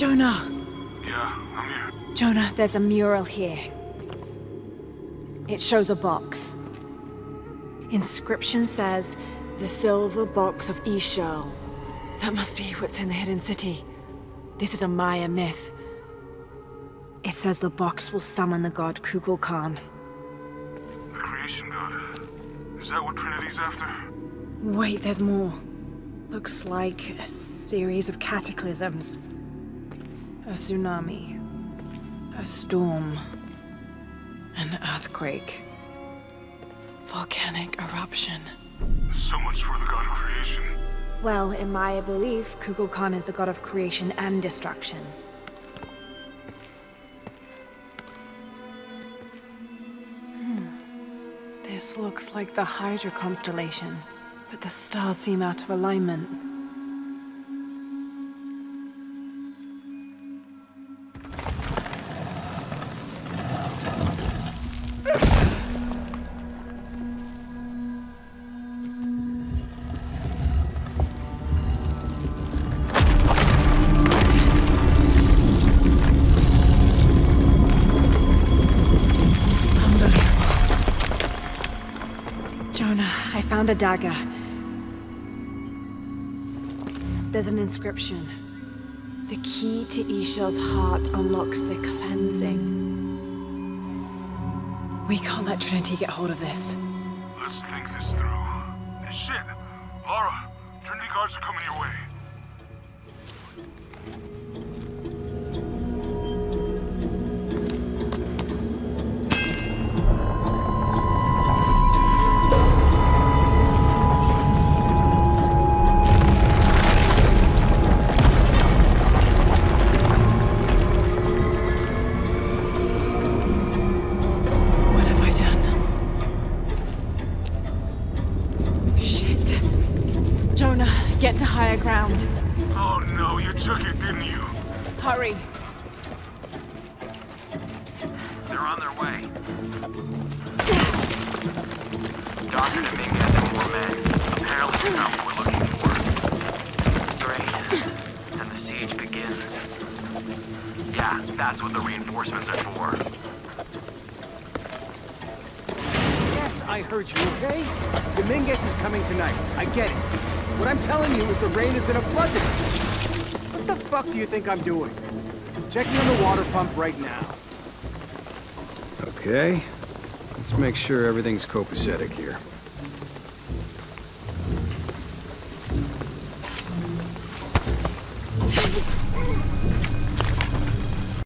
Jonah! Yeah, I'm here. Jonah, there's a mural here. It shows a box. Inscription says, the silver box of Ix Chel. That must be what's in the hidden city. This is a Maya myth. It says the box will summon the god Kukulkan. The creation god. Is that what Trinity's after? Wait, there's more. Looks like a series of cataclysms. A tsunami. A storm. An earthquake. Volcanic eruption. So much for the god of creation. Well, in my belief, Kukulkan is the god of creation and destruction. Hmm. This looks like the Hydra constellation, but the stars seem out of alignment. Found a dagger. There's an inscription. The key to Ix Chel's heart unlocks the cleansing. We can't let Trinity get hold of this. Let's think this through. Shit! Lara, Trinity guards are coming your way. Get to higher ground. Oh no, you took it, didn't you? Hurry. They're on their way. Dr. Dominguez and more men. Apparently they found what we're looking for. Great. Then the siege begins. Yeah, that's what the reinforcements are for. Yes, I heard you, okay? Dominguez is coming tonight. I get it. What I'm telling you is the rain is gonna flood it. What the fuck do you think I'm doing? Checking on the water pump right now. Okay. Let's make sure everything's copacetic here.